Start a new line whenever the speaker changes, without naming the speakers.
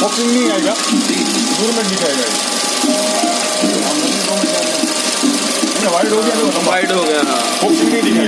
Boxing नहीं आएगा दूर में दिखाएगा ये। वाइड हो गया
वाइड हो गया हाँ।
नहीं दिखाएगा